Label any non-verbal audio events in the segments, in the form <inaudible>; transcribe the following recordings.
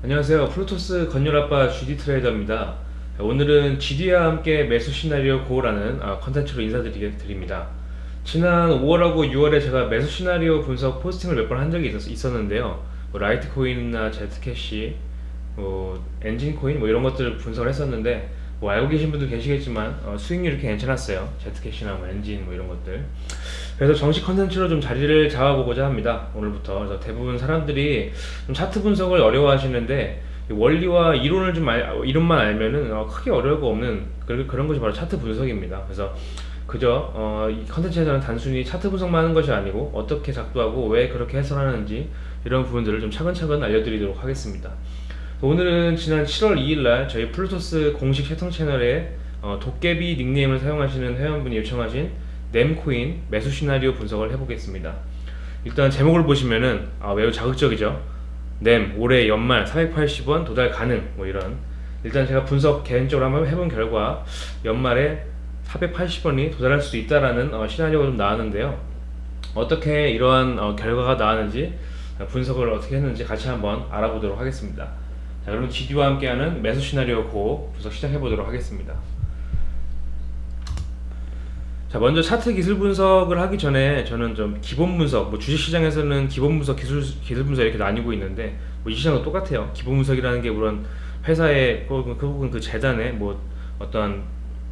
안녕하세요. 플루토스 건율아빠 GD trader입니다. 오늘은 GD와 함께 매수 시나리오 go라는 아, 컨텐츠로 인사드립니다. 지난 5월하고 6월에 제가 매수 시나리오 분석 posting을 몇 번 한 적이 있었, 는데요 뭐 라이트코인이나 제트캐시, 뭐 엔진코인 뭐 이런 것들을 분석을 했었는데 뭐 알고 계신 분들 계시겠지만 어, 수익률이 괜찮았어요. 제트캐시나 뭐 엔진 뭐 이런 것들. 그래서 정식 컨텐츠로 좀 자리를 잡아보고자 합니다. 오늘부터. 그래서 대부분 사람들이 좀 차트 분석을 어려워하시는데 원리와 이론을 좀 알, 이론만 알면은 어, 크게 어려울 거 없는 그런 것이 바로 차트 분석입니다. 그래서 그저 어, 이 컨텐츠에서는 단순히 차트 분석만 하는 것이 아니고 어떻게 작도하고 왜 그렇게 해설하는지 이런 부분들을 좀 차근차근 알려드리도록 하겠습니다. 오늘은 지난 7월 2일날 저희 플루토스 공식 채통 채널에 어, 도깨비 닉네임을 사용하시는 회원분이 요청하신 넴코인 매수 시나리오 분석을 해보겠습니다. 일단 제목을 보시면은 아, 매우 자극적이죠. 넴 올해 연말 480원 도달 가능 뭐 이런 일단 제가 분석 개인적으로 한번 해본 결과 연말에 480원이 도달할 수 있다라는 어, 시나리오가 좀 나왔는데요. 어떻게 이러한 어, 결과가 나왔는지 분석을 어떻게 했는지 같이 한번 알아보도록 하겠습니다. 자, 그럼 GD와 함께하는 매수 시나리오 고 분석 시작해 보도록 하겠습니다. 자 먼저 차트 기술 분석을 하기 전에 저는 좀 기본 분석 뭐 주식시장에서는 기본 분석 기술 기술 분석 이렇게 나뉘고 있는데 뭐 이 시장도 똑같아요 기본 분석이라는 게 물론 회사의 혹은 그 혹은 그 재단의 뭐 어떤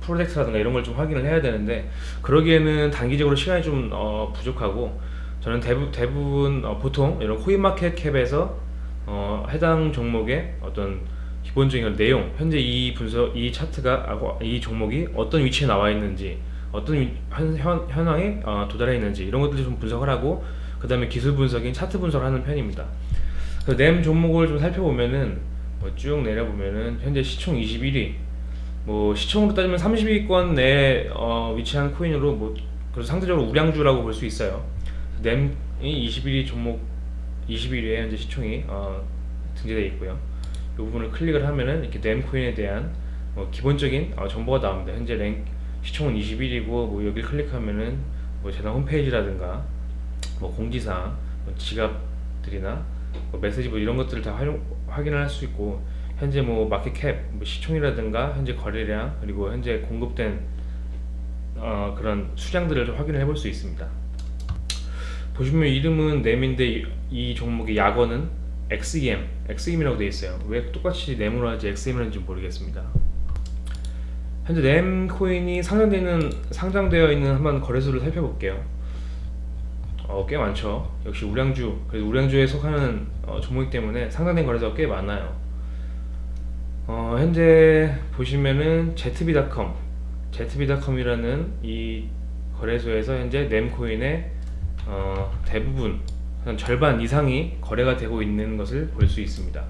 프로젝트라든가 이런 걸 좀 확인을 해야 되는데 그러기에는 단기적으로 시간이 좀 어, 부족하고 저는 대부, 대부분 어, 보통 이런 코인마켓 캡에서 어, 해당 종목의 어떤 기본적인 내용 현재 이 분석 이 차트가 이 종목이 어떤 위치에 나와 있는지 어떤 현, 현, 현황에 어, 도달해 있는지 이런 것들을 좀 분석을 하고 그 다음에 기술 분석인 차트 분석을 하는 편입니다. 램 종목을 좀 살펴보면은 뭐 쭉 내려보면은 현재 시총 21위. 뭐 시총으로 따지면 30위권 내에 어, 위치한 코인으로 뭐 그래서 상대적으로 우량주라고 볼 수 있어요. 램이 21위 종목 21위에 현재 시총이 어, 등재되어 있고요 이 부분을 클릭을 하면은 이렇게 램 코인에 대한 뭐 기본적인 어, 정보가 나옵니다 현재 랭, 시총은 21이고 뭐 여기 클릭하면은 뭐 재단 홈페이지라든가 뭐 공지사항, 뭐 지갑들이나 뭐 메시지보 이런 것들을 다 활용, 확인을 할 수 있고 현재 뭐 마켓캡, 뭐 시총이라든가 현재 거래량 그리고 현재 공급된 어, 그런 수량들을 확인을 해볼 수 있습니다. 보시면 이름은 넴인데 이, 이 종목의 약어는 XEM, XEM이라고 되어 있어요. 왜 똑같이 넴으로 하지 XEM이라는지 모르겠습니다. 현재 램 코인이 상장되는 상장되어 있는 한번 거래소를 살펴볼게요. 어, 꽤 많죠. 역시 우량주, 그래서 우량주에 속하는 어, 종목이기 때문에 상장된 거래소가 꽤 많아요. 어, 현재 보시면은 ZB.com, ZB.com이라는 이 거래소에서 현재 램 코인의 어, 대부분 한 절반 이상이 거래가 되고 있는 것을 볼 수 있습니다.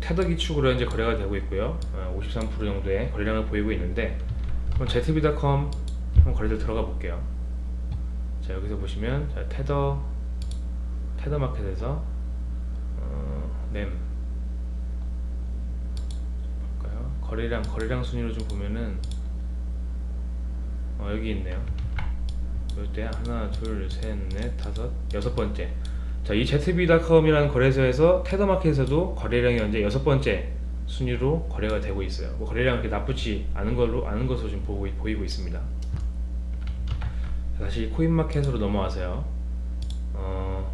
테더 기축으로 현재 거래가 되고 있고요 53% 어, 정도의 거래량을 보이고 있는데 그럼 ZB.com 한번 거래들 들어가 볼게요 자 여기서 보시면 자, 테더 테더 마켓에서 어, 램 볼까요? 거래량 거래량 순위로 좀 보면은 어, 여기 있네요 이때 하나 둘셋넷 다섯 여섯 번째 자, 이 ZB.com이라는 거래소에서 테더마켓에서도 거래량이 현재 여섯 번째 순위로 거래가 되고 있어요. 뭐 거래량 그렇게 나쁘지 않은 걸로 아는 것으로 지금 보고, 보이고 있습니다. 다시 코인마켓으로 넘어와서요. 어,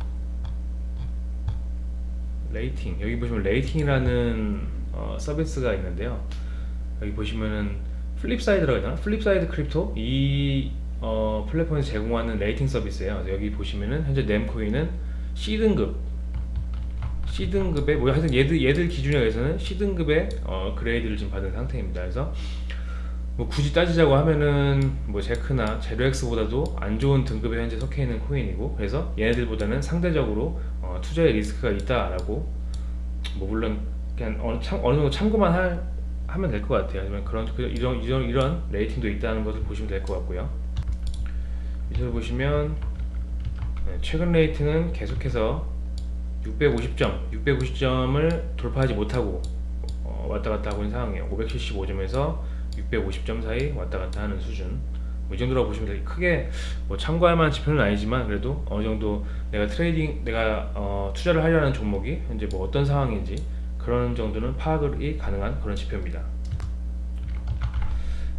rating 여기 보시면 rating이라는 어, 서비스가 있는데요. 여기 보시면은 플립사이드라고 하나 플립사이드 크립토 이 어, 플랫폼에서 제공하는 rating 서비스예요. 여기 보시면은 현재 넴코인은 C등급 C등급의 뭐 하여튼 얘들, 얘들 기준에 의해서는 C등급의 어, grade를 지금 받은 상태입니다. 그래서 뭐 굳이 따지자고 하면은 뭐 제크나 제로엑스보다도 안 좋은 등급에 현재 속해 있는 코인이고 그래서 얘네들보다는 상대적으로 어, 투자의 리스크가 있다라고 뭐 물론 그냥 어느, 참, 어느 정도 참고만 할, 하면 될 것 같아요. 아니면 그런 그, 이런 이런 이런 레이팅도 있다는 것을 보시면 될 것 같고요 밑에 보시면 네, 최근 레이팅은 계속해서 650점, 650점을 돌파하지 못하고 어, 왔다 갔다 하고 있는 상황이에요. 575점에서 650점 사이 왔다 갔다 하는 수준. 뭐 이 정도라고 보시면 되게 크게 뭐 참고할 만한 지표는 아니지만 그래도 어느 정도 내가 trading 내가 어, 투자를 하려는 종목이 현재 뭐 어떤 상황인지 그런 정도는 파악이 가능한 그런 지표입니다.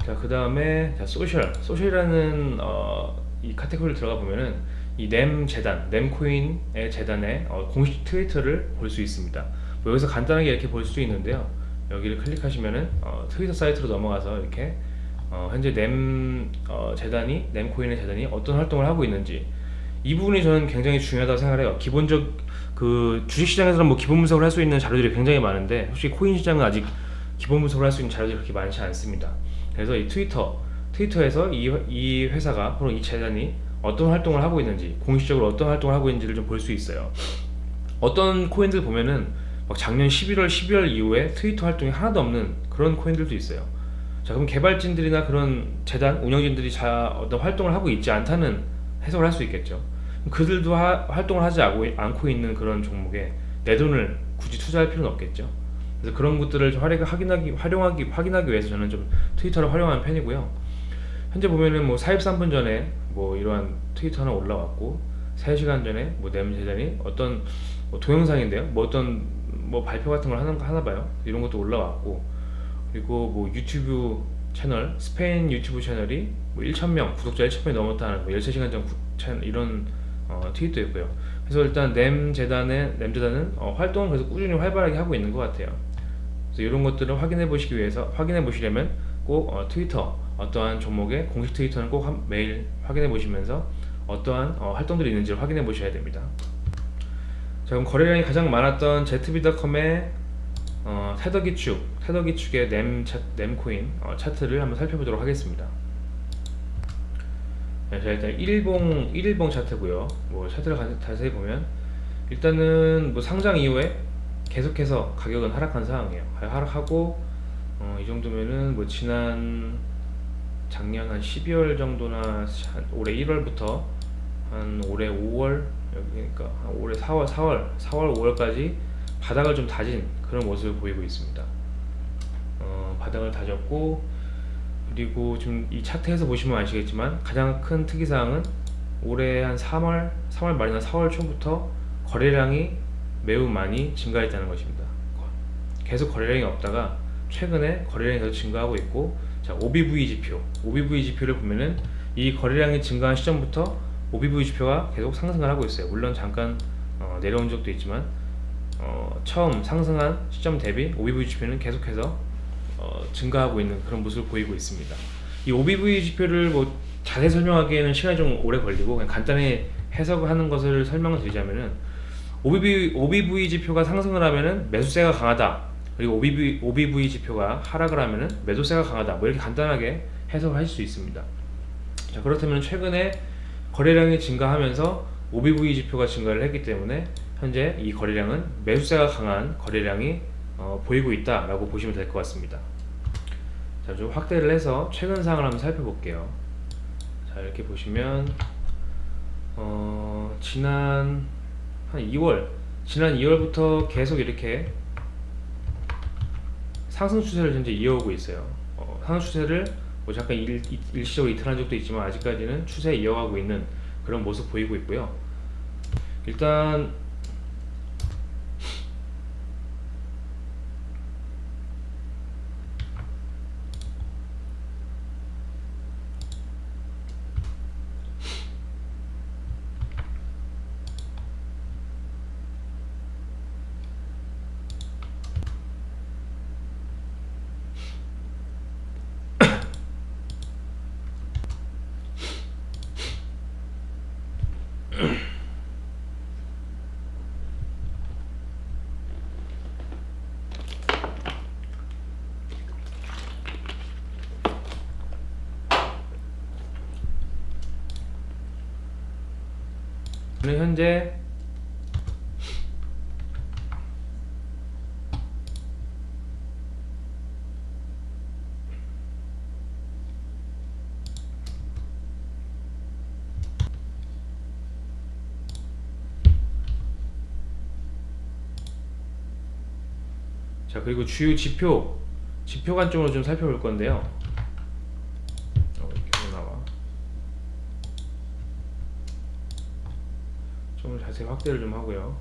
자, 그 다음에 social. social이라는 어, 이 카테고리를 들어가 보면은 이 넴 재단, 넴코인의 재단의 어, 공식 트위터를 볼 수 있습니다. 뭐 여기서 간단하게 이렇게 볼 수 있는데요. 여기를 클릭하시면은 어, 트위터 사이트로 넘어가서 이렇게 어, 현재 넴 어, 재단이 넴코인의 재단이 어떤 활동을 하고 있는지 이 부분이 저는 굉장히 중요하다고 생각해요. 기본적 그 주식시장에서는 뭐 기본 분석을 할 수 있는 자료들이 굉장히 많은데 솔직히 코인 시장은 아직 기본 분석을 할 수 있는 자료들이 그렇게 많지 않습니다. 그래서 이 트위터 트위터에서 이, 이 회사가 혹은 이 재단이 어떤 활동을 하고 있는지 공식적으로 어떤 활동을 하고 있는지를 좀 볼 수 있어요. 어떤 코인들 보면은 막 작년 11월, 12월 이후에 트위터 활동이 하나도 없는 그런 코인들도 있어요. 자 그럼 개발진들이나 그런 재단 운영진들이 자 어떤 활동을 하고 있지 않다는 해석을 할 수 있겠죠. 그들도 하, 활동을 하지 않고 있는 그런 종목에 내 돈을 굳이 투자할 필요는 없겠죠. 그래서 그런 것들을 좀 활용, 확인하기, 활용하기, 확인하기 위해서 저는 좀 트위터를 활용하는 편이고요. 현재 보면은 뭐 43분 전에 뭐 이러한 트위터 하나 올라왔고 3시간 전에 뭐 내문재단이 어떤 뭐 동영상인데요. 뭐 어떤 뭐 발표 같은 걸 하는 하나 봐요. 이런 것도 올라왔고 그리고 뭐 유튜브 채널 스페인 유튜브 채널이 뭐 1,000명 구독자 1,000명이 넘었다는 뭐 13시간 전 구, 채널, 이런 어, 트윗도 있고요. 그래서 일단 램 재단의 램 재단은 어, 활동을 그래서 꾸준히 활발하게 하고 있는 것 같아요. 그래서 이런 것들을 확인해 보시기 위해서 확인해 보시려면 꼭 어, 트위터 어떠한 종목의 공식 트위터는 꼭 한, 매일 확인해 보시면서 어떠한 어, 활동들이 있는지를 확인해 보셔야 됩니다. 자 그럼 거래량이 가장 많았던 ZB.com의 어, 테더기축, 테더기축의 램, 차, 램코인 어, 차트를 한번 살펴보도록 하겠습니다. 네, 자 일단 1일봉 1일봉 차트고요. 뭐 차트를 자세히 보면 일단은 뭐 상장 이후에 계속해서 가격은 하락한 상황이에요. 하락하고 어, 이 정도면은 뭐 지난 작년 한 12월 정도나 한 올해 1월부터 한 올해 5월 여기 그러니까 한 올해 4월 4월 4월 5월까지 바닥을 좀 다진 그런 모습을 보이고 있습니다. 어, 바닥을 다졌고 그리고 지금 이 차트에서 보시면 아시겠지만 가장 큰 특이사항은 올해 한 3월 3월 말이나 4월 초부터 거래량이 매우 많이 증가했다는 것입니다. 계속 거래량이 없다가 최근에 거래량이 계속 증가하고 있고 자 OBV 지표 OBV 지표를 보면은 이 거래량이 증가한 시점부터 OBV 지표가 계속 상승을 하고 있어요. 물론 잠깐 어, 내려온 적도 있지만 어, 처음 상승한 시점 대비 OBV 지표는 계속해서 어, 증가하고 있는 그런 모습을 보이고 있습니다. 이 OBV 지표를 뭐 자세히 설명하기에는 시간이 좀 오래 걸리고 그냥 간단히 해석을 하는 것을 설명을 드리자면은 OBV, OBV 지표가 상승을 하면은 매수세가 강하다 그리고 OBV, OBV 지표가 하락을 하면은 매도세가 강하다 뭐 이렇게 간단하게 해석을 하실 수 있습니다. 자 그렇다면 최근에 거래량이 증가하면서 OBV 지표가 증가를 했기 때문에 현재 이 거래량은 매수세가 강한 거래량이 어, 보이고 있다 라고 보시면 될 것 같습니다. 자, 좀 확대를 해서 최근 상황을 한번 살펴볼게요. 자, 이렇게 보시면 어, 지난 한 2월, 지난 2월부터 계속 이렇게 상승 추세를 현재 이어오고 있어요. 어, 상승 추세를 뭐 잠깐 일, 일시적으로 이탈한 적도 있지만 아직까지는 추세 이어가고 있는 그런 모습 보이고 있고요. 일단 저는 현재 자 그리고 주요 지표 지표 관점으로 좀 살펴볼 건데요 어, 이렇게 나와 자세 확대를 좀 하고요.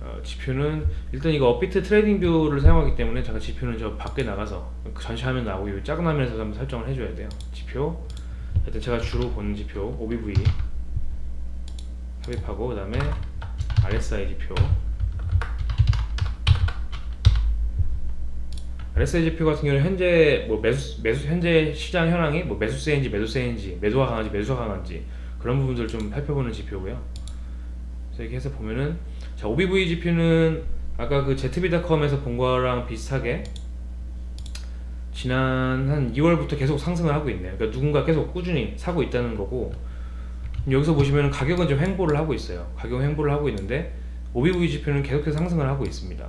어, 지표는 일단 이거 업비트 TradingView를 사용하기 때문에 잠깐 지표는 저 밖에 나가서 그 전시 화면 나오고 이 작은 화면에서 한번 설정을 해줘야 돼요. 지표 일단 제가 주로 보는 지표 OBV 삽입하고 그 다음에 RSI 지표 RSI 지표 같은 경우는 현재 뭐 매수 매수 현재 시장 현황이 뭐 매수세인지 매도세인지 매도가 강한지 매수가 강한지 그런 부분들을 좀 살펴보는 지표고요. 그래서 이렇게 해서 보면은 자 OBV 지표는 아까 그 ZB닷컴에서 본 거랑 비슷하게 지난 한 2월부터 계속 상승을 하고 있네요. 그러니까 누군가 계속 꾸준히 사고 있다는 거고 여기서 보시면 가격은 좀 횡보를 하고 있어요. 가격 횡보를 하고 있는데 OBV 지표는 계속해서 상승을 하고 있습니다.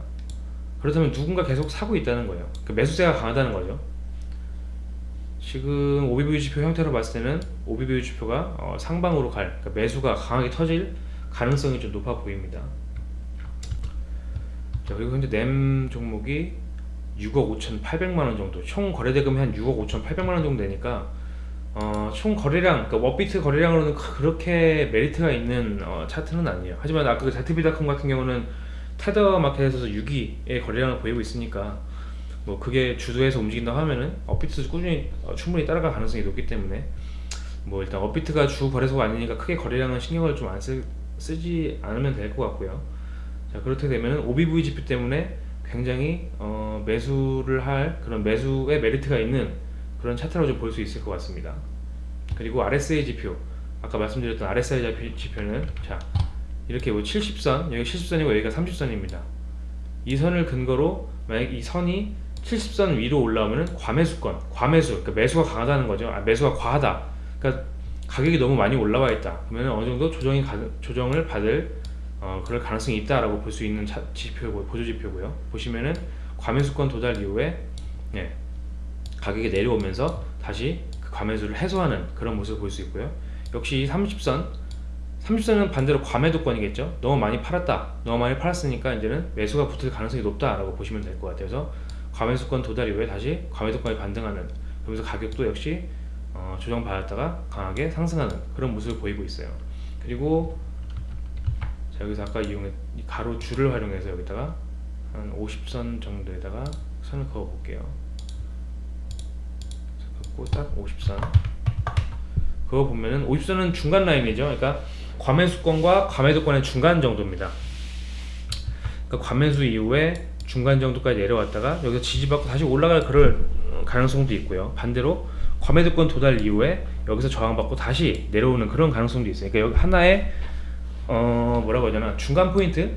그렇다면 누군가 계속 사고 있다는 거예요. 그 매수세가 강하다는 거죠. 지금 OBV 지표 형태로 봤을 때는 OBV 지표가 어, 상방으로 갈 그러니까 매수가 강하게 터질 가능성이 좀 높아 보입니다. 자 그리고 현재 넴 종목이 6억 5,800만 원 정도 총 거래대금이 한 6억 5,800만 원 정도 되니까 어, 총 거래량 그러니까 업비트 거래량으로는 그렇게 메리트가 있는 어, 차트는 아니에요. 하지만 아까 그 ZB닷컴 같은 경우는 테더 마켓에서 6위의 거래량을 보이고 있으니까 뭐 그게 주도해서 움직인다 하면은 업비트도 꾸준히 어, 충분히 따라갈 가능성이 높기 때문에 뭐 일단 업비트가 주 거래소가 아니니까 크게 거래량은 신경을 좀 안 쓰지 않으면 될 것 같고요. 자 그렇게 되면은 OBV 지표 때문에 굉장히 어, 매수를 할 그런 매수의 메리트가 있는 그런 차트라고 좀 볼 수 있을 것 같습니다. 그리고 RSI 지표 아까 말씀드렸던 RSI 지표는 자 이렇게 뭐 70선 여기 70선이고 여기가 30선입니다. 이 선을 근거로 만약 이 선이 70선 위로 올라오면 과매수권, 과매수, 그러니까 매수가 강하다는 거죠. 아, 매수가 과하다. 그러니까 가격이 너무 많이 올라와 있다. 그러면 어느 정도 조정이 가, 조정을 받을 어, 그럴 가능성이 있다라고 볼 수 있는 차, 지표고 보조 지표고요. 보시면은 과매수권 도달 이후에 예, 가격이 내려오면서 다시 그 과매수를 해소하는 그런 모습을 볼 수 있고요. 역시 30선 30선은 반대로 과매도권이겠죠. 너무 많이 팔았다. 너무 많이 팔았으니까 이제는 매수가 붙을 가능성이 높다라고 보시면 될 것 같아요. 그래서 과매수권 도달 이후에 다시 과매도권이 반등하는 그러면서 가격도 역시 어, 조정받았다가 강하게 상승하는 그런 모습을 보이고 있어요. 그리고 자 여기서 아까 이용해 가로 줄을 활용해서 여기다가 한 50선 정도에다가 선을 그어 볼게요. 긋고 딱 50선 그거 보면은 50선은 중간 라인이죠. 그러니까 과매수권과 과매도권의 중간 정도입니다. 그러니까 과매수 이후에 중간 정도까지 내려왔다가 여기서 지지받고 다시 올라갈 그럴 가능성도 있고요. 반대로 과매도권 도달 이후에 여기서 저항받고 다시 내려오는 그런 가능성도 있어요. 그러니까 여기 하나의 어 뭐라고 하잖아 중간 포인트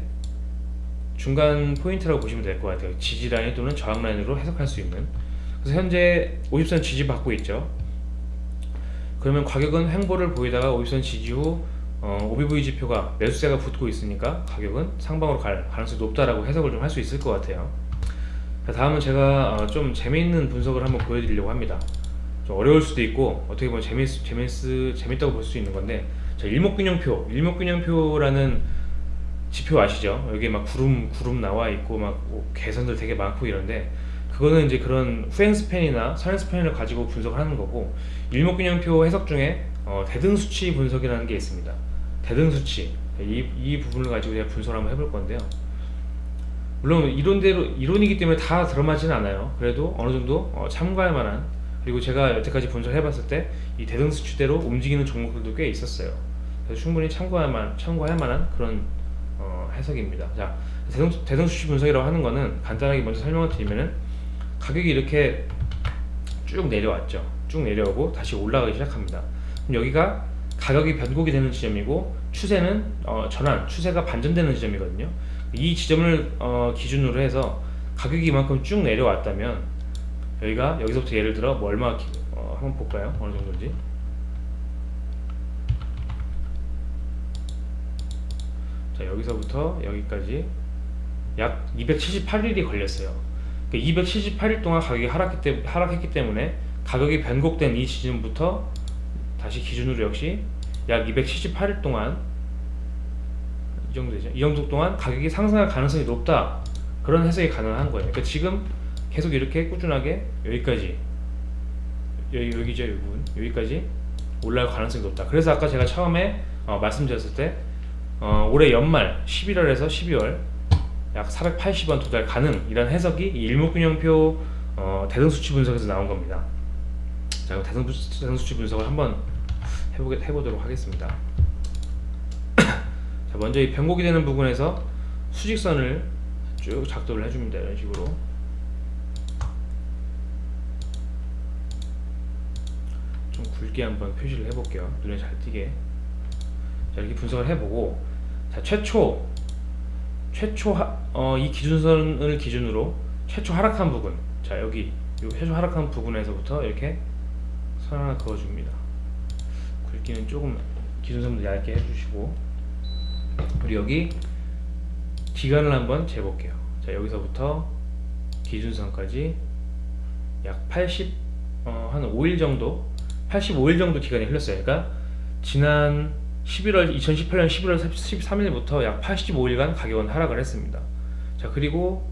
중간 포인트라고 보시면 될 것 같아요. 지지 라인 또는 저항 라인으로 해석할 수 있는. 그래서 현재 50선 지지 받고 있죠. 그러면 가격은 횡보를 보이다가 50선 지지 후 어, OBV 지표가 매수세가 붙고 있으니까 가격은 상방으로 갈 가능성이 높다라고 해석을 좀 할 수 있을 것 같아요. 다음은 제가 어, 좀 재미있는 분석을 한번 보여드리려고 합니다. 좀 어려울 수도 있고 어떻게 보면 재밌, 재밌, 재밌다고 볼 수 있는 건데 자, 일목균형표, 일목균형표라는 지표 아시죠? 여기 막 구름 구름 나와 있고 막뭐 개선들 되게 많고 이런데 그거는 이제 그런 후행 스팬이나 선행 스팬을 가지고 분석을 하는 거고 일목균형표 해석 중에 어, 대등수치 분석이라는 게 있습니다. 대등수치 이, 이 부분을 가지고 제가 분석을 한번 해볼 건데요. 물론 이론대로 이론이기 때문에 다 들어맞지는 않아요. 그래도 어느 정도 어, 참고할 만한 그리고 제가 여태까지 분석해봤을 때 이 대등수치대로 움직이는 종목들도 꽤 있었어요. 그래서 충분히 참고할 만 참고할 만한 그런 어, 해석입니다. 자 대등, 대등수치 분석이라고 하는 거는 간단하게 먼저 설명을 드리면은 가격이 이렇게 쭉 내려왔죠. 쭉 내려오고 다시 올라가기 시작합니다. 그럼 여기가 가격이 변곡이 되는 지점이고 추세는 어, 전환, 추세가 반전되는 지점이거든요. 이 지점을 어, 기준으로 해서 가격이 이만큼 쭉 내려왔다면 여기가 여기서부터 예를 들어 뭐 얼마 어, 한번 볼까요? 어느 정도인지. 자 여기서부터 여기까지 약 278일이 걸렸어요. 그러니까 278일 동안 가격이 하락했기, 때, 하락했기 때문에 가격이 변곡된 이 지점부터 다시 기준으로 역시 약 278일 동안 이 정도 되죠. 이 정도 동안 가격이 상승할 가능성이 높다. 그런 해석이 가능한 거예요. 그러니까 지금 계속 이렇게 꾸준하게 여기까지 여기 여기죠, 이 부분 여기까지 올라갈 가능성이 높다. 그래서 아까 제가 처음에 어, 말씀드렸을 때 어, 올해 연말 11월에서 12월 약 480원 도달 가능이란 해석이 이 일목균형표 어, 대등수치 분석에서 나온 겁니다. 자, 그럼 대등수, 대등수치 분석을 한번 해보게, 해보도록 하겠습니다. <clears throat> 자, 먼저 이 변곡이 되는 부분에서 수직선을 쭉 작도를 해줍니다. 이런 식으로. 좀 굵게 한번 표시를 해볼게요. 눈에 잘 띄게. 자, 이렇게 분석을 해보고, 자, 최초, 최초 하, 어, 이 기준선을 기준으로 최초 하락한 부분, 자, 여기, 요 최초 하락한 부분에서부터 이렇게 선 하나 그어줍니다. 굵기는 조금 기준선도 얇게 해주시고, 그리고 여기 기간을 한번 재볼게요. 자, 여기서부터 기준선까지 약 80, 어, 한 5일 정도, 85일 정도 기간이 흘렀어요. 그러니까 지난 11월 2018년 11월 13일부터 약 85일간 가격은 하락을 했습니다. 자, 그리고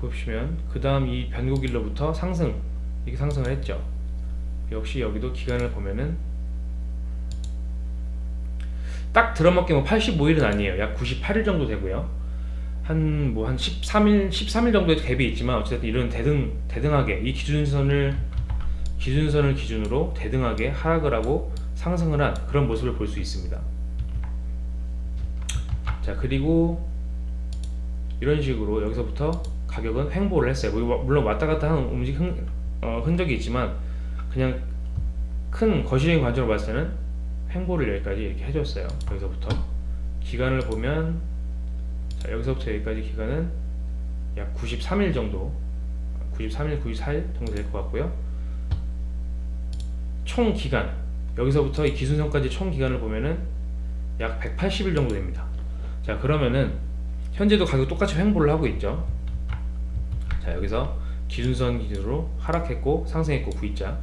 보시면 그 다음 이 변곡일로부터 상승 이렇게 상승을 했죠. 역시 여기도 기간을 보면은 딱 들어맞게 뭐 85일은 아니에요. 약 98일 정도 되고요. 한 뭐한 13일 13일 정도의 갭이 있지만 어쨌든 이런 대등 대등하게 이 기준선을 기준선을 기준으로 대등하게 하락을 하고 상승을 한 그런 모습을 볼 수 있습니다. 자 그리고 이런 식으로 여기서부터 가격은 횡보를 했어요. 뭐, 물론 왔다 갔다 하는 움직 흔, 어, 흔적이 있지만 그냥 큰 거시적인 관점으로 봤을 때는 횡보를 여기까지 이렇게 해줬어요. 여기서부터 기간을 보면 자, 여기서부터 여기까지 기간은 약 93일 정도 93일, 94일 정도 될 것 같고요. 총 기간 여기서부터 이 기준선까지 총 기간을 보면은 약 180일 정도 됩니다. 자 그러면은 현재도 가격 똑같이 횡보를 하고 있죠. 자 여기서 기준선 기준으로 하락했고 상승했고 V자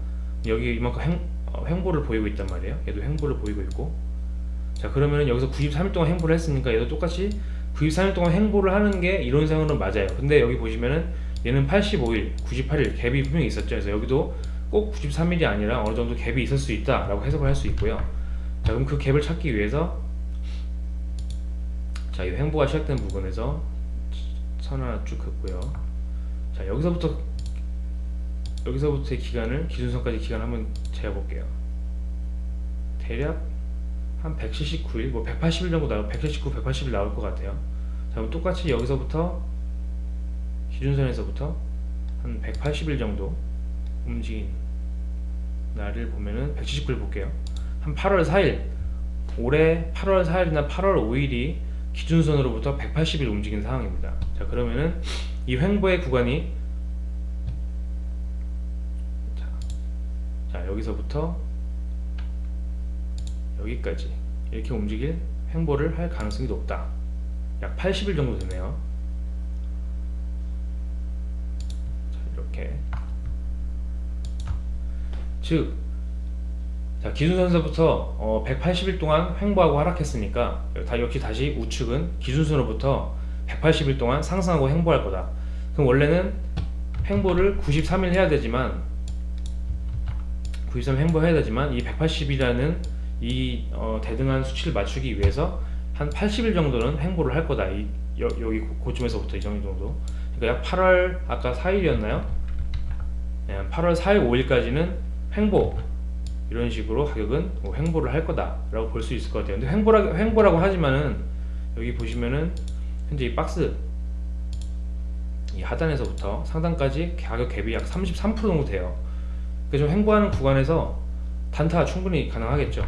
여기 이만큼 횡, 어, 횡보를 보이고 있단 말이에요. 얘도 횡보를 보이고 있고 자 그러면은 여기서 93일 동안 횡보를 했으니까 얘도 똑같이 93일 동안 횡보를 하는 게 이론상으로는 맞아요. 근데 여기 보시면은 얘는 85일, 98일 갭이 분명히 있었죠. 그래서 여기도 꼭 93일이 아니라 어느 정도 갭이 있을 수 있다 라고 해석을 할 수 있고요. 자, 그럼 그 갭을 찾기 위해서 자, 이 횡보가 시작된 부분에서 선 하나 쭉 긋고요. 자, 여기서부터 여기서부터의 기간을 기준선까지 기간 한번 재볼게요. 대략 한 179일, 뭐 180일 정도 나올 179, 180일 나올 것 같아요. 자, 그럼 똑같이 여기서부터 기준선에서부터 한 180일 정도 움직인 날을 보면은 179일 볼게요. 한 8월 4일, 올해 8월 4일이나 8월 5일이 기준선으로부터 180일 움직인 상황입니다. 자, 그러면은 이 횡보의 구간이 자, 자 여기서부터 여기까지 이렇게 움직일 횡보를 할 가능성이 높다. 약 80일 정도 되네요. 자, 이렇게 즉, 자 기준선서부터 어, 180일 동안 횡보하고 하락했으니까 다 역시 다시 우측은 기준선으로부터 180일 동안 상승하고 횡보할 거다. 그럼 원래는 횡보를 93일 해야 되지만 93일 횡보해야 되지만 이 180이라는 이 어, 대등한 수치를 맞추기 위해서 한 80일 정도는 횡보를 할 거다. 이 여, 기 고점에서부터 이 정도. 그러니까 약 8월 아까 4일이었나요? 네, 8월 4일 5일까지는 횡보 이런 식으로 가격은 뭐 횡보를 할 거다 라고 볼 수 있을 것 같아요. 근데 횡보라, 횡보라고 하지만은 여기 보시면은 현재 이 박스 이 하단에서부터 상단까지 가격 갭이 약 33% 정도 돼요. 그래서 좀 횡보하는 구간에서 단타 충분히 가능하겠죠.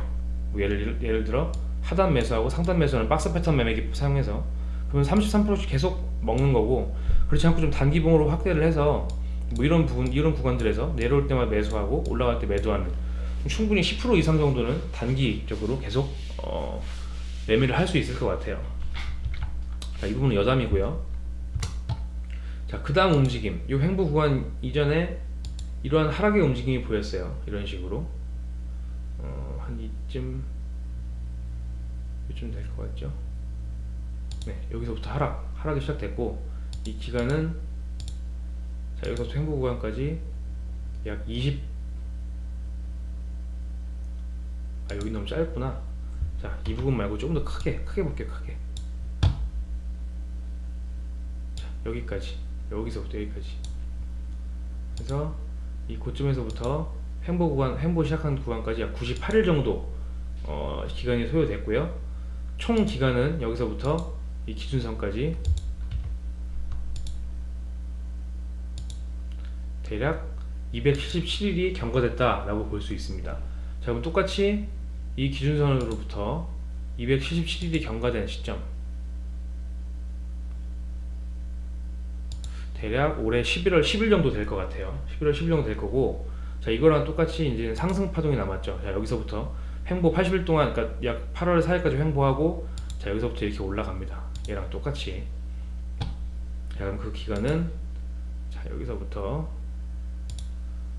뭐 예를 예를 들어 하단 매수하고 상단 매수하는 박스 패턴 매매기 사용해서 그러면 33%씩 계속 먹는 거고 그렇지 않고 좀 단기봉으로 확대를 해서 뭐 이런 부분 이런 구간들에서 내려올 때마다 매수하고 올라갈 때 매도하는 충분히 10% 이상 정도는 단기적으로 계속 어, 매매를 할 수 있을 것 같아요. 자, 이 부분은 여담이고요. 자, 그 다음 움직임. 이 횡보 구간 이전에 이러한 하락의 움직임이 보였어요. 이런 식으로. 어, 한 이쯤, 이쯤 될 것 같죠? 네, 여기서부터 하락, 하락이 시작됐고, 이 기간은 자 여기서 횡보 구간까지 약 20. 아 여기 너무 짧구나. 자 자, 이 부분 말고 조금 더 크게, 크게 볼게요, 크게. 자, 여기까지. 여기서부터 여기까지. 그래서 이 고점에서부터 횡보 구간, 횡보 시작한 구간까지 약 98일 정도 어, 기간이 소요됐고요. 총 기간은 여기서부터 이 기준선까지 대략 277일이 경과됐다라고 볼 수 있습니다. 자, 그럼 똑같이 이 기준선으로부터 277일이 경과된 시점 대략 올해 11월 10일 정도 될 것 같아요. 11월 10일 정도 될 거고 자 이거랑 똑같이 이제 상승 파동이 남았죠. 자 여기서부터 횡보 80일 동안 그러니까 약 8월 4일까지 횡보하고 자 여기서부터 이렇게 올라갑니다. 얘랑 똑같이 자 그럼 그 기간은 자 여기서부터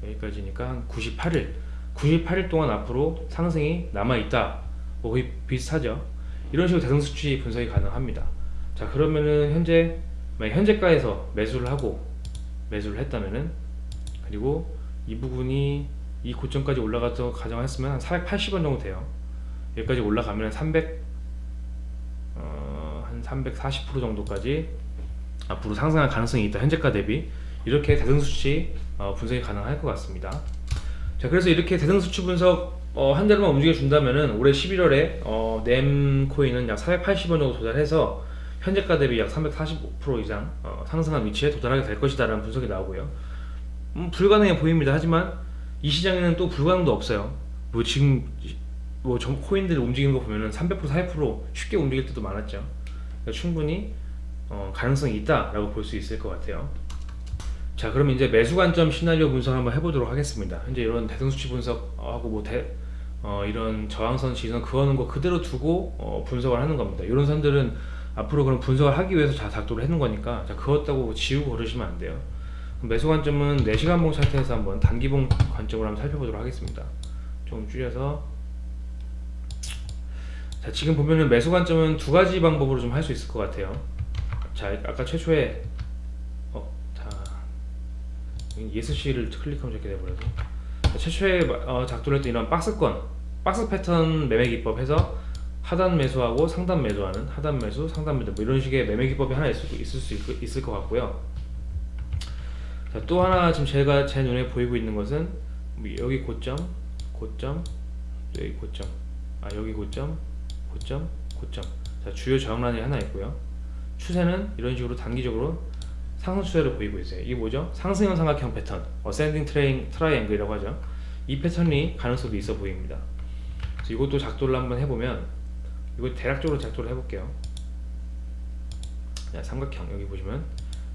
여기까지니까 한 98일. 98일 동안 앞으로 상승이 남아있다. 뭐 거의 비슷하죠. 이런 식으로 대승수치 분석이 가능합니다. 자 그러면은 현재 현재가에서 매수를 하고 매수를 했다면은 그리고 이 부분이 이 고점까지 올라가서 가정했으면 한 480원 정도 돼요. 여기까지 올라가면 300, 어, 한 340% 정도까지 앞으로 상승할 가능성이 있다. 현재가 대비. 이렇게 대등수치 어, 분석이 가능할 것 같습니다. 자 그래서 이렇게 대등수치 분석 어, 한 대로만 움직여 준다면은 올해 11월에 어, 넴 코인은 약 480원 정도 도달해서 현재가 대비 약 345% 이상 어, 상승한 위치에 도달하게 될 것이다 라는 분석이 나오고요. 음, 불가능해 보입니다. 하지만 이 시장에는 또 불가능도 없어요. 뭐 지금 뭐전 코인들이 움직이는 거 보면은 300% 400% 쉽게 움직일 때도 많았죠. 그러니까 충분히 어, 가능성이 있다 라고 볼 수 있을 것 같아요 자 그럼 이제 매수 관점 시나리오 분석 한번 해보도록 하겠습니다. 현재 이런 대등수치 분석하고 뭐 대, 어, 이런 저항선 지선 그어는 거 그대로 두고 어, 분석을 하는 겁니다. 이런 선들은 앞으로 그런 분석을 하기 위해서 자 작도를 해놓은 거니까 자 그었다고 지우고 그러시면 안 돼요. 매수 관점은 4시간봉 차트에서 한번 단기봉 관점으로 한번 살펴보도록 하겠습니다. 좀 줄여서. 자 지금 보면은 매수 관점은 두 가지 방법으로 좀 할 수 있을 것 같아요. 자 아까 최초에 ESC를 클릭하면 저렇게 돼버려서. 자, 최초에 어, 작동을 했던 이런 박스권 박스 패턴 매매 기법 해서 하단 매수하고 상단 매수하는 하단 매수 상단 매도 뭐 이런 식의 매매 기법이 하나 있을, 있을 수 있, 있을 것 같고요. 자, 또 하나 지금 제가 제 눈에 보이고 있는 것은 뭐 여기 고점 고점 또 여기 고점. 아 여기 고점 고점 고점. 자 주요 저항라인이 하나 있고요. 추세는 이런 식으로 단기적으로 상승 추세를 보이고 있어요. 이게 뭐죠? 상승형 삼각형 패턴, ascending train triangle이라고 하죠. 이 패턴이 가능성이 있어 보입니다. 이것도 작도를 한번 해보면 이거 대략적으로 작도를 해볼게요. 자, 삼각형 여기 보시면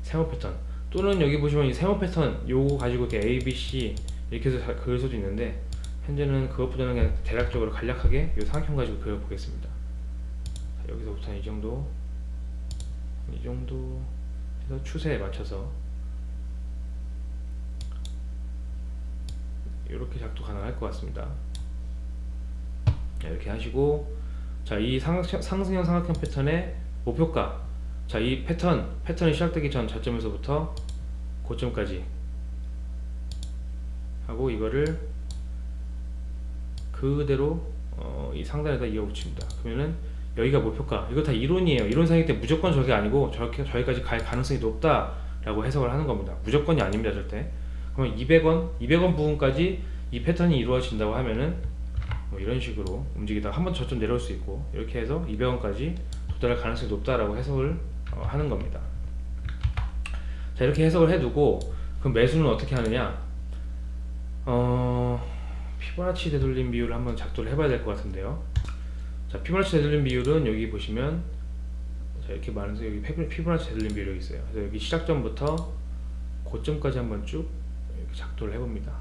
세모 패턴 또는 여기 보시면 이 세모 패턴 요거 가지고 이렇게 A, B, C 이렇게 해서 그릴 수도 있는데 현재는 그것보다는 그냥 대략적으로 간략하게 이 삼각형 가지고 그려보겠습니다. 자, 여기서부터 이 정도 이 정도 해서 추세에 맞춰서 이렇게 작도 가능할 것 같습니다. 이렇게 하시고 자이 상승형 삼각형 패턴의 목표가 자 이 패턴 패턴이 시작되기 전 저점에서부터 고점까지 하고 이거를 그대로 어, 이 상단에다 이어붙입니다. 그러면은 여기가 목표가. 이거 다 이론이에요. 이론상이기 때문에 무조건 저게 아니고 저렇게 저기까지 갈 가능성이 높다 라고 해석을 하는 겁니다. 무조건이 아닙니다 절대. 그러면 200원 200원 부분까지 이 패턴이 이루어진다고 하면은 뭐 이런 식으로 움직이다가 한 번 저점 내려올 수 있고 이렇게 해서 200원까지 도달할 가능성이 높다라고 해석을 어, 하는 겁니다. 자 이렇게 해석을 해두고 그럼 매수는 어떻게 하느냐? 어 피보나치 되돌림 비율을 한번 작도를 해봐야 될 것 같은데요 자 피보나치 되돌림 비율은 여기 보시면 자 이렇게 많은데 여기 피보나치 되돌림 비율이 있어요 그래서 여기 시작점부터 고점까지 한번 쭉 이렇게 작도를 해봅니다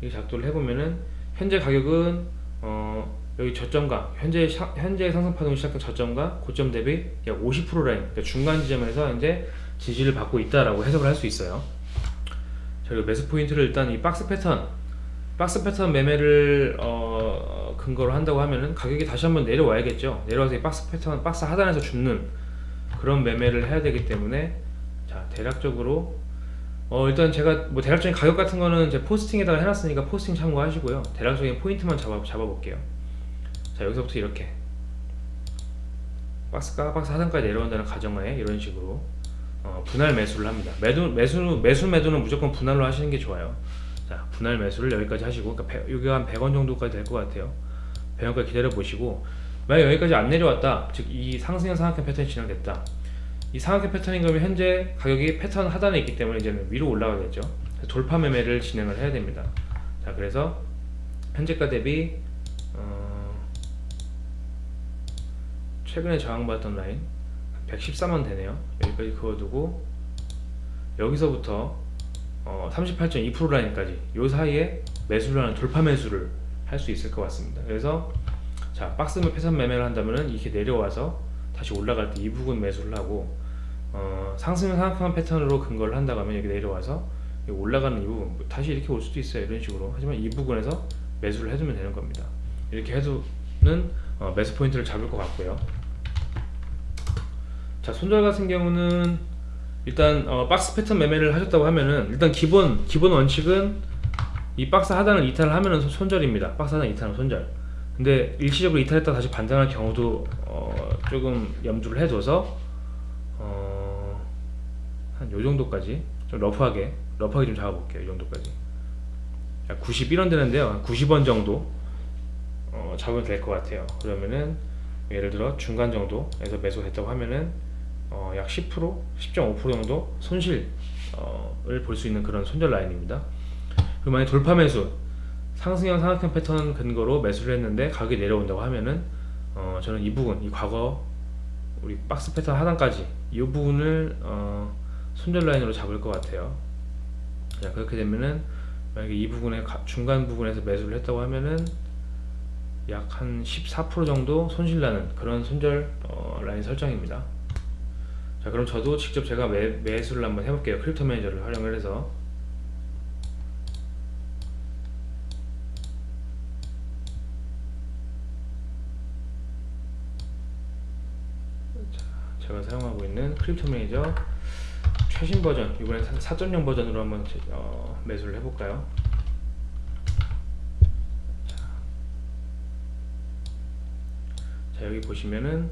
이렇게 작도를 해보면은 현재 가격은 어 여기 저점과 현재 현재 상승 파동이 시작한 저점과 고점 대비 약 50% 라인 그러니까 중간 지점에서 이제 지지를 받고 있다라고 해석을 할 수 있어요. 자, 그리고 매수 포인트를 일단 이 박스 패턴 박스 패턴 매매를 어, 근거로 한다고 하면은 가격이 다시 한번 내려와야겠죠. 내려와서 이 박스 패턴 박스 하단에서 줍는 그런 매매를 해야 되기 때문에 자 대략적으로 어 일단 제가 뭐 대략적인 가격 같은 거는 제 포스팅에다가 해놨으니까 포스팅 참고하시고요. 대략적인 포인트만 잡아 잡아 볼게요. 자자 여기서부터 이렇게 박스 하단까지 내려온다는 가정하에 이런 식으로 어, 분할 매수를 합니다. 매도 매수 매수 매도는 무조건 분할로 하시는 게 좋아요. 자 분할 매수를 여기까지 하시고 그러니까 배- 여기가 한 100원 정도까지 될 것 같아요. 100원까지 기다려 보시고 만약 여기까지 안 내려왔다 즉 이 상승형 상한가 패턴이 진행됐다. 이 상한가 패턴인 거면 현재 가격이 패턴 하단에 있기 때문에 이제는 위로 올라가겠죠. 돌파 매매를 진행을 해야 됩니다. 자 그래서 현재가 대비 어, 최근에 저항받았던 라인 114만 되네요. 여기까지 그어두고 여기서부터 어, 38.2% 라인까지 요 사이에 매수를 하는 돌파 매수를 할 수 있을 것 같습니다. 그래서 자 박스 패턴 매매를 한다면은 이렇게 내려와서 다시 올라갈 때 이 부분 매수를 하고 어, 상승 상승한 패턴으로 근거를 한다고 하면 여기 내려와서 올라가는 이 부분 뭐 다시 이렇게 올 수도 있어요. 이런 식으로. 하지만 이 부분에서 매수를 해두면 되는 겁니다. 이렇게 해두는 어, 매수 포인트를 잡을 것 같고요. 자 손절 같은 경우는 일단 어, 박스 패턴 매매를 하셨다고 하면은 일단 기본 기본 원칙은 이 박스 하단을 이탈을 하면은 손- 손절입니다. 박스 하단 이탈은 손절. 근데 일시적으로 이탈했다 다시 반등할 경우도 어, 조금 염두를 해둬서 어, 한 요 정도까지 좀 러프하게 러프하게 좀 잡아볼게요. 이 정도까지. 91원 되는데요. 한 90원 정도 어, 잡으면 될 것 같아요. 그러면은 예를 들어 중간 정도에서 매수했다고 하면은 어, 약10% 10.5% 정도 손실을 볼 수 있는 그런 손절 라인입니다 그리고 만약 돌파 매수 상승형 상악형 패턴 근거로 매수를 했는데 가격이 내려온다고 하면은 어, 저는 이 부분 이 과거 우리 박스 패턴 하단까지 이 부분을 어, 손절 라인으로 잡을 것 같아요. 자 그렇게 되면은 만약에 이 부분에 가- 중간 부분에서 매수를 했다고 하면은 약 한 14% 정도 손실 나는 그런 손절 어, 라인 설정입니다. 자 그럼 저도 직접 제가 매, 매수를 한번 해볼게요. Crypto Manager를 활용을 해서 제가 사용하고 있는 Crypto Manager 최신 버전 이번에 4.0 버전으로 한번 제- 어, 매수를 해볼까요? 자, 자, 여기 보시면은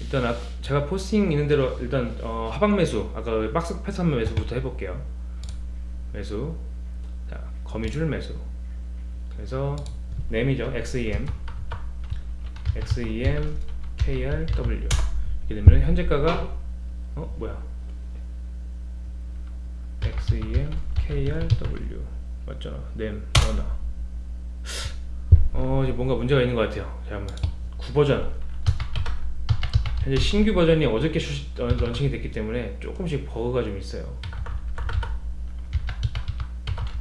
일단 아, 제가 포스팅 있는 대로 일단 어, 하방 매수 아까 박스 패턴 매수부터 해볼게요. 매수. 자 거미줄 매수. 그래서 램이죠. XEM XEM KRW 이렇게 되면 현재가가 어 뭐야? XEM KRW. 맞잖아. 넴 원화 어 이제 뭔가 문제가 있는 것 같아요. 잠깐만 9버전. 현재 신규 버전이 어저께 슈, 어, 런칭이 됐기 때문에 조금씩 버그가 좀 있어요.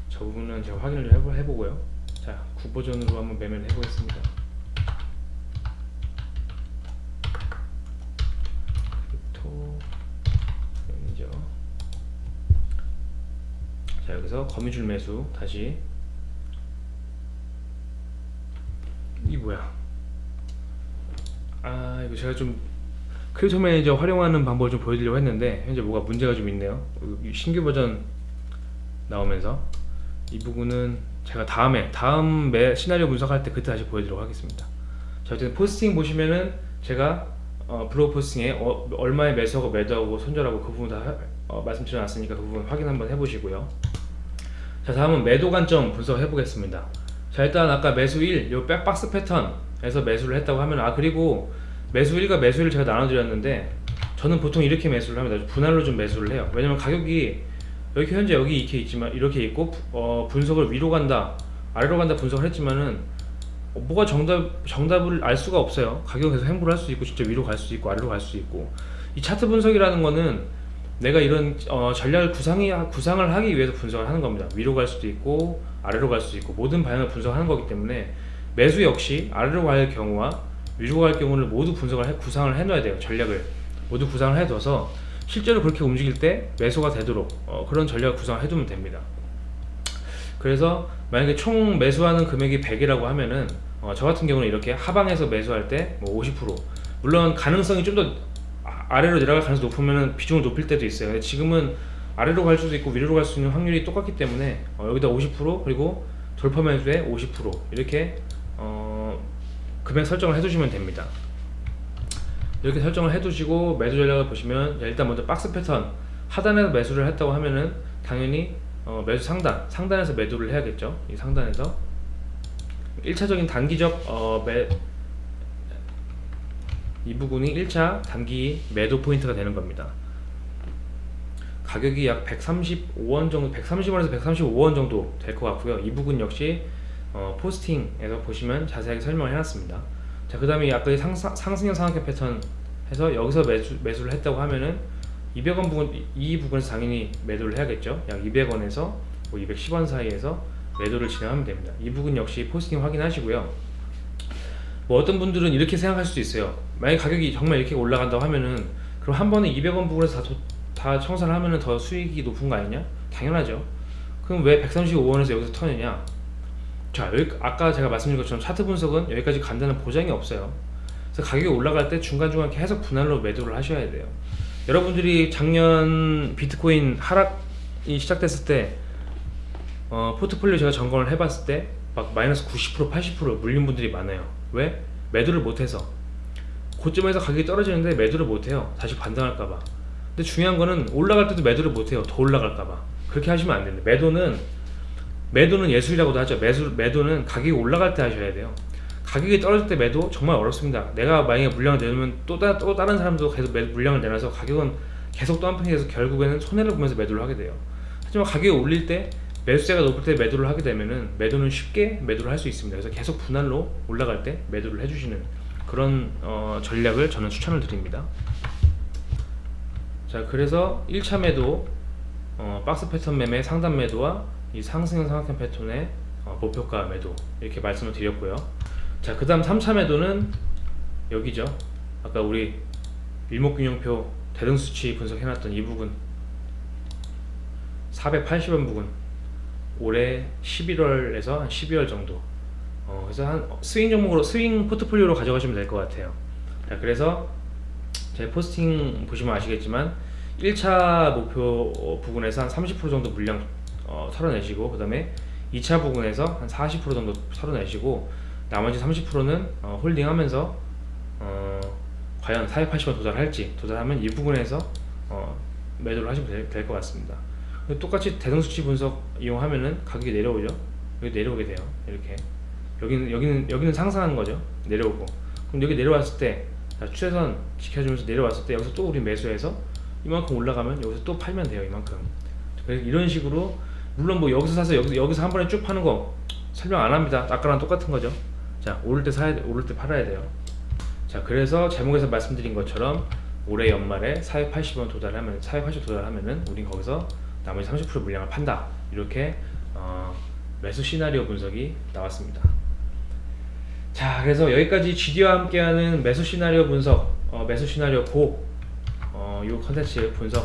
저 부분은 제가 확인을 좀 해보, 해보고요. 자 9버전으로 한번 매매를 해보겠습니다 Crypto Manager 자 여기서 거미줄 매수 다시. 이 뭐야? 아 이거 제가 좀 Crypto Manager 활용하는 방법을 좀 보여드리려고 했는데 현재 뭐가 문제가 좀 있네요. 이 신규 버전 나오면서. 이 부분은 제가 다음에 다음 매 시나리오 분석할 때 그때 다시 보여드리도록 하겠습니다. 자 어쨌든 포스팅 보시면은 제가 어, 블로그 포스팅에 어, 얼마에 매수하고 매도하고 손절하고 그 부분 다 하- 어, 말씀드려놨으니까 그 부분 확인 한번 해보시고요 자 다음은 매도 관점 분석해 보겠습니다. 자 일단 아까 매수 1, 요 백박스 패턴에서 매수를 했다고 하면 아 그리고 매수 1과 매수 1을 제가 나눠드렸는데 저는 보통 이렇게 매수를 합니다. 분할로 좀 매수를 해요. 왜냐면 가격이 여기 현재 여기 이렇게 있지만 이렇게 있고 어, 분석을 위로 간다 아래로 간다 분석을 했지만은 어, 뭐가 정답 정답을 알 수가 없어요. 가격에서 행보를 할 수 있고 진짜 위로 갈 수 있고 아래로 갈 수 있고. 이 차트 분석이라는 거는 내가 이런 어, 전략을 구상이 구상을 하기 위해서 분석을 하는 겁니다. 위로 갈 수도 있고 아래로 갈 수도 있고 모든 방향을 분석하는 거기 때문에 매수 역시 아래로 갈 경우와 위로 갈 경우를 모두 분석을 해, 구상을 해놔야 돼요. 전략을 모두 구상을 해둬서 실제로 그렇게 움직일 때 매수가 되도록 어, 그런 전략을 구상을 해두면 됩니다. 그래서 만약에 총 매수하는 금액이 100이라고 하면은 어, 저 같은 경우는 이렇게 하방에서 매수할 때 뭐 50% 물론 가능성이 좀 더 아래로 내려갈 가능성이 높으면 비중을 높일 때도 있어요. 지금은 아래로 갈 수도 있고 위로 갈 수 있는 확률이 똑같기 때문에 어, 여기다 50% 그리고 돌파 매수에 50% 이렇게 어, 금액 설정을 해두시면 됩니다. 이렇게 설정을 해두시고 매수 전략을 보시면 일단 먼저 박스 패턴 하단에서 매수를 했다고 하면은 당연히 어, 매수 상단 상단에서 매도를 해야겠죠. 이 상단에서 1차적인 단기적 어, 매, 이 부분이 1차 단기 매도 포인트가 되는 겁니다. 가격이 약 135원 정도, 130원에서 135원 정도 될 것 같고요. 이 부분 역시 어, 포스팅에서 보시면 자세하게 설명을 해놨습니다. 자, 그 다음에 아까 이 상상, 상승형 상한가 패턴 해서 여기서 매수, 매수를 했다고 하면은 200원 부분, 이- 이 부분에서 당연히 매도를 해야겠죠. 약 200원에서 210원 사이에서 매도를 진행하면 됩니다. 이 부분 역시 포스팅 확인하시고요. 뭐 어떤 분들은 이렇게 생각할 수도 있어요. 만약 가격이 정말 이렇게 올라간다고 하면은 그럼 한 번에 200원 부분에서 다, 도- 다 청산을 하면은 더 수익이 높은 거 아니냐? 당연하죠. 그럼 왜 135원에서 여기서 터느냐? 자, 여기 아까 제가 말씀드린 것처럼 차트 분석은 여기까지 간다는 보장이 없어요. 그래서 가격이 올라갈 때 중간중간 계속 분할로 매도를 하셔야 돼요. 여러분들이 작년 비트코인 하락이 시작됐을 때 어, 포트폴리오 제가 점검을 해봤을 때 막 마이너스 90% 80% 물린 분들이 많아요. 왜? 매도를 못해서 고점에서 가격이 떨어지는데 매도를 못해요. 다시 반등할까봐. 근데 중요한 거는 올라갈 때도 매도를 못해요. 더 올라갈까봐. 그렇게 하시면 안 됩니다. 매도는 매도는 예술이라고도 하죠. 매수, 매도는 가격이 올라갈 때 하셔야 돼요. 가격이 떨어질 때 매도 정말 어렵습니다. 내가 만약에 물량을 내놓으면 또, 따, 또 다른 사람도 계속 매, 물량을 내놔서 가격은 계속 덤핑이 돼서 결국에는 손해를 보면서 매도를 하게 돼요. 하지만 가격이 올릴 때 매수세가 높을 때 매도를 하게 되면은 매도는 쉽게 매도를 할 수 있습니다. 그래서 계속 분할로 올라갈 때 매도를 해주시는 그런 어, 전략을 저는 추천을 드립니다. 자 그래서 1차 매도 어, 박스 패턴 매매 상단 매도와 이 상승형 상한가 패턴의 어, 목표가 매도 이렇게 말씀을 드렸고요. 자 그 다음 3차 매도는 여기죠. 아까 우리 일목균형표 대등수치 분석해놨던 이 부분 480원 부분 올해 11월에서 한 12월 정도 어, 그래서 한 스윙 종목으로 스윙 포트폴리오로 가져가시면 될 것 같아요. 자 그래서 제 포스팅 보시면 아시겠지만 1차 목표 어, 부분에서 한 30% 정도 물량 어, 털어내시고 그 다음에 2차 부분에서 한 40% 정도 털어내시고 나머지 30%는 어, 홀딩하면서 어, 과연 480원 도달할지 도달하면 이 부분에서 어, 매도를 하시면 될 것 같습니다. 똑같이 대등수치 분석 이용하면은 가격이 내려오죠. 여기 내려오게 돼요. 이렇게 여기는 여기는 여기는 상승하는 거죠. 내려오고 그럼 여기 내려왔을 때 자, 추세선 지켜주면서 내려왔을 때 여기서 또 우리 매수해서 이만큼 올라가면 여기서 또 팔면 돼요. 이만큼 그래서 이런 식으로 물론 뭐 여기서 사서 여기서 여기서 한 번에 쭉 파는 거 설명 안 합니다. 아까랑 똑같은 거죠. 자 오를 때 사야 돼, 오를 때 팔아야 돼요. 자 그래서 제목에서 말씀드린 것처럼 올해 연말에 480원 도달하면 480원 도달하면은 우린 거기서 나머지 30% 물량을 판다 이렇게 어, 매수 시나리오 분석이 나왔습니다. 자 그래서 여기까지 GD와 함께하는 매수 시나리오 분석 어, 매수 시나리오 고 어, 이 컨텐츠 분석